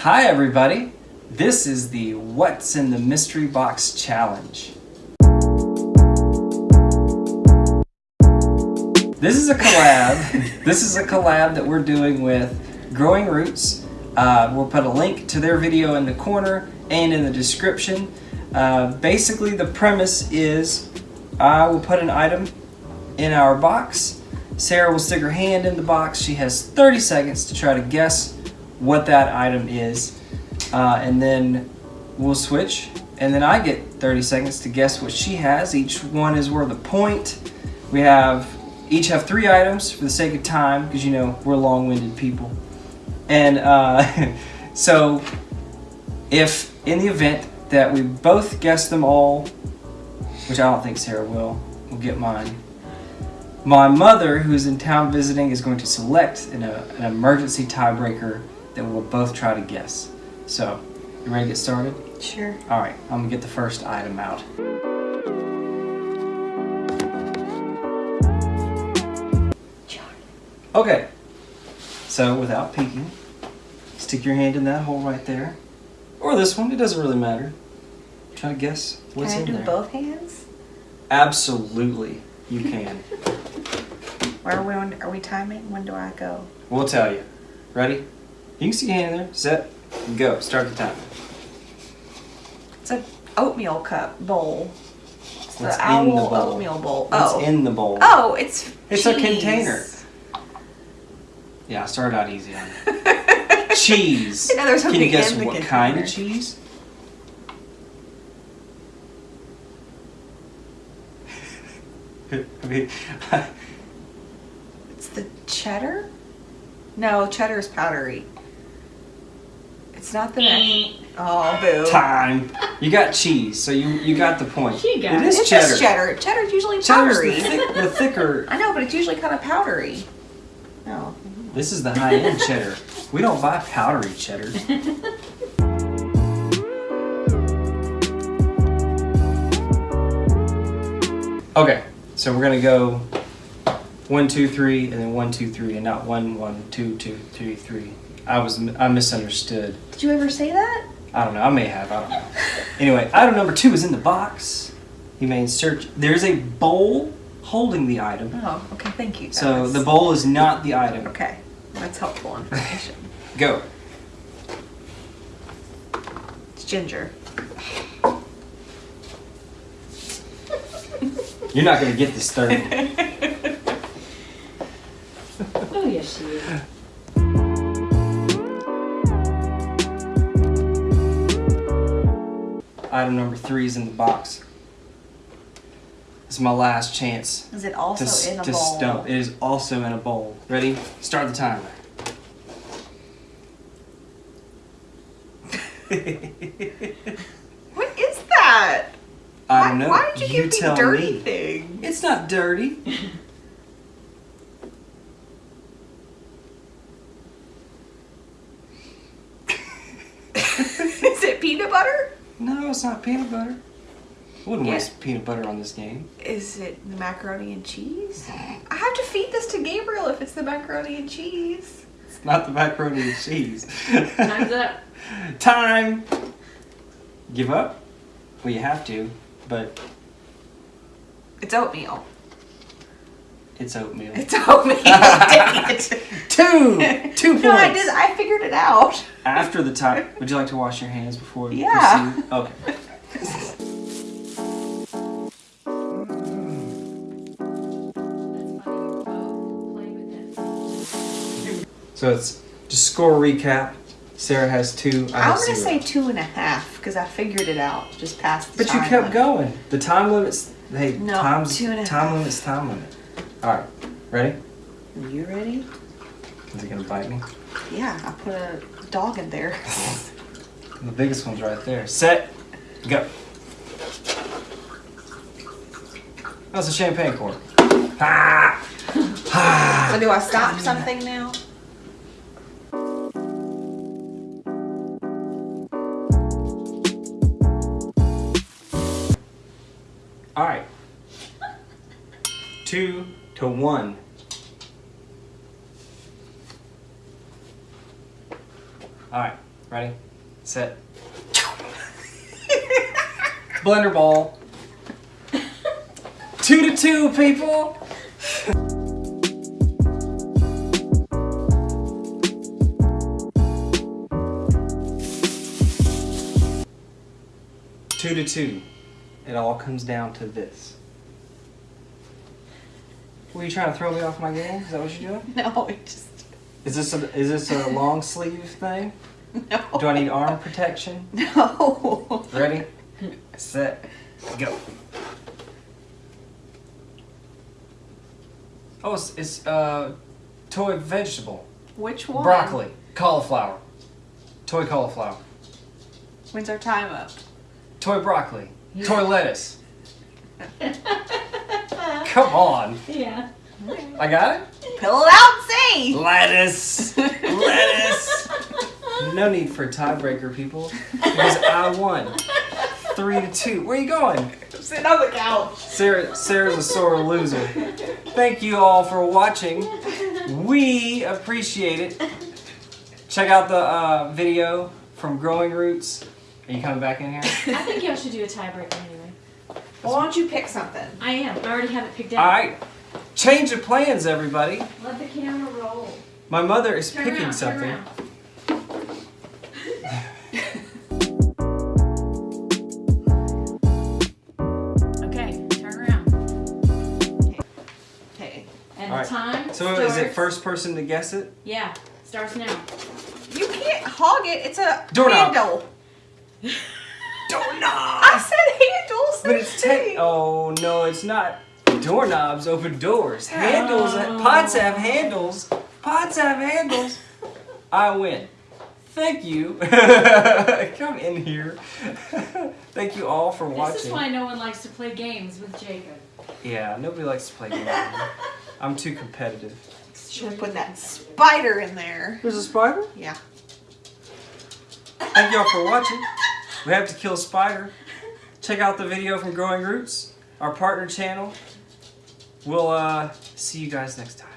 Hi everybody, this is the What's in the Mystery Box Challenge. This is a collab. this is a collab that we're doing with Growing Roots. Uh, we'll put a link to their video in the corner and in the description. Uh, basically the premise is I will put an item in our box. Sarah will stick her hand in the box. She has 30 seconds to try to guess what that item is. Uh, and then we'll switch. And then I get 30 seconds to guess what she has. Each one is worth a point. We have each have three items for the sake of time because you know we're long-winded people. And uh, so if in the event that we both guess them all, which I don't think Sarah will, will get mine. My mother, who's in town visiting, is going to select an, uh, an emergency tiebreaker that we'll both try to guess. So, you ready to get started? Sure. All right, I'm gonna get the first item out. Okay, so without peeking, stick your hand in that hole right there. Or this one, it doesn't really matter. Try to guess what's in there. Can I do there. both hands? Absolutely, you can. Where are we, on, are we timing? When do I go? we'll tell you. Ready? You can see your hand in there, set, go. Start the timer. It's an oatmeal cup bowl. It's What's the in the owl bowl? oatmeal bowl. What's oh. in the bowl? oh, it's It's a container. Yeah, I started out easy on it. cheese. You know there's Can you guess what kind of cheese? I mean, It's the cheddar? No, cheddar is powdery. It's not the next. Oh, boo. time. You got cheese, so you you got the point. She got it it. is It's cheddar. just cheddar. Cheddar's usually Cheddar's the, powdery. thick, the thicker. I know, but it's usually kind of powdery. Oh. This is the high end cheddar. We don't buy powdery cheddar. Okay, so we're gonna go one, two, three, and then one, two, three, and not one, one, two, two, three, three. I was I misunderstood. Did you ever say that? I don't know. I may have. I don't know. Anyway, item number two is in the box. You may insert. There's a bowl holding the item. Oh, okay. Thank you. So the bowl is not the item. Okay, that's helpful information. Go. It's ginger. You're not gonna get this third. Item number three is in the box. This is my last chance Is it to, also s- in a to bowl? stump. It is also in a bowl. Ready? Start the timer. What is that? I don't know. Why, why did you, give me dirty me. thing? It's not dirty. is it peanut butter? No, it's not peanut butter. Wouldn't Yeah. waste peanut butter on this game. Is it the macaroni and cheese? I have to feed this to Gabriel if it's the macaroni and cheese. It's not the macaroni and cheese. Time's up. Time. Give up? Well, you have to, but It's oatmeal. It's oatmeal. It's oatmeal. Dang it. Two. Two points. No, I did. I figured it out. After the time, would you like to wash your hands before Yeah. proceed? Okay. So it's just score recap. Sarah has two. I I'm gonna zero. say two and a half because I figured it out. Just past the But you kept limit. going. The time limits. Hey, No, times two and a time half. limits. Time limit. All right, ready? Are you ready? Is it gonna bite me? Yeah, I put a dog in there. The biggest one's right there. Set. Go. That's a champagne cork. Ah! Ah! so do I stop something now? All right. Two to one. All right. Ready? Set. Blender ball. Two to two, people. Two to two. It all comes down to this. Were you trying to throw me off my game? Is that what you're doing? No, it just Is this a, is this a long sleeve thing? no. Do I need arm protection? No. Ready, set, go. Oh, it's, it's uh, toy vegetable. Which one? Broccoli, cauliflower, toy cauliflower, When's our time up? toy broccoli, toy lettuce. Come on, Yeah. I got it. Pull it out, see. Lettuce, lettuce. No need for a tiebreaker, people, because I won. Three to two. Where are you going? I'm sitting on the couch. Sarah, Sarah's a sore loser. Thank you all for watching. We appreciate it. Check out the uh, video from Growing Roots. Are you coming back in here? I think y'all should do a tiebreaker anyway. Well, why don't you pick something? I am. I already have it picked out. right. Change of plans, everybody. Let the camera roll. My mother is Turn picking around, something. around. Okay, turn around. Okay. And All right. time So starts, is it first person to guess it? Yeah, starts now. You can't hog it. It's a Doorknob. handle. But it's te- Oh no, it's not. Doorknobs open doors. Handles. Oh. Pots have handles. Pots have handles. I win. Thank you. Come in here. Thank you all for watching. This is why no one likes to play games with Jacob. Yeah, nobody likes to play games. I'm too competitive. Should have put that spider in there. There's a spider. Yeah. Thank y'all for watching. We have to kill a spider. Check out the video from Growing Roots, our partner channel. We'll uh, see you guys next time.